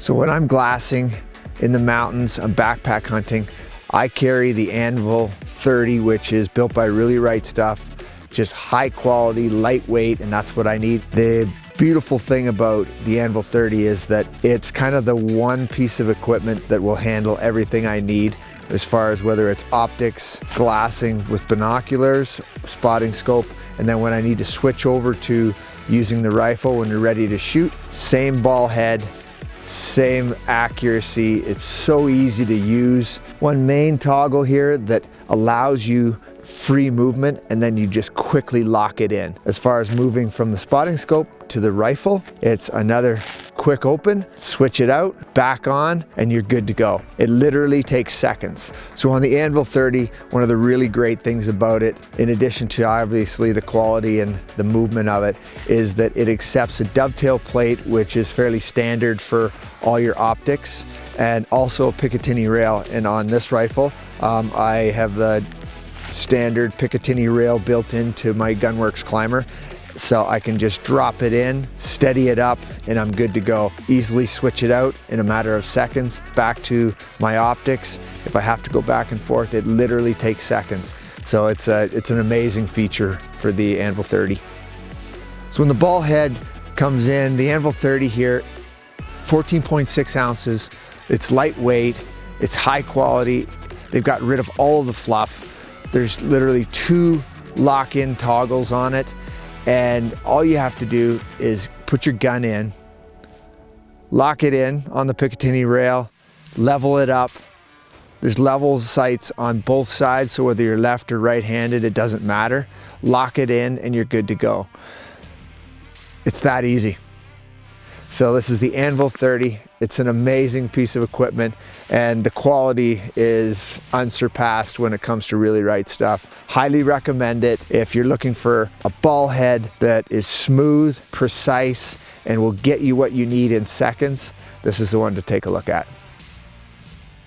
So when I'm glassing in the mountains, I'm backpack hunting, I carry the Anvil 30, which is built by Really Right Stuff. Just high quality, lightweight, and that's what I need. The beautiful thing about the Anvil 30 is that it's kind of the one piece of equipment that will handle everything I need as far as whether it's optics, glassing with binoculars, spotting scope, and then when I need to switch over to using the rifle when you're ready to shoot, same ball head, same accuracy. It's so easy to use. One main toggle here that allows you free movement and then you just quickly lock it in. As far as moving from the spotting scope to the rifle, it's another quick open, switch it out, back on, and you're good to go. It literally takes seconds. So on the Anvil 30, one of the really great things about it, in addition to obviously the quality and the movement of it, is that it accepts a dovetail plate, which is fairly standard for all your optics, and also a Picatinny rail. And on this rifle, um, I have the standard Picatinny rail built into my GunWerks ClymR so I can just drop it in, steady it up, and I'm good to go. Easily switch it out in a matter of seconds, back to my optics. If I have to go back and forth, it literally takes seconds. So it's, a, it's an amazing feature for the Anvil 30. So when the ball head comes in, the Anvil 30 here, 14.6 ounces, it's lightweight, it's high quality, they've got rid of all the fluff. There's literally two lock-in toggles on it and all you have to do is put your gun in, lock it in on the Picatinny rail, level it up. There's level sights on both sides, so whether you're left or right-handed, it doesn't matter. Lock it in and you're good to go. It's that easy. So this is the Anvil 30. It's an amazing piece of equipment and the quality is unsurpassed when it comes to really right stuff. Highly recommend it if you're looking for a ball head that is smooth, precise, and will get you what you need in seconds. This is the one to take a look at.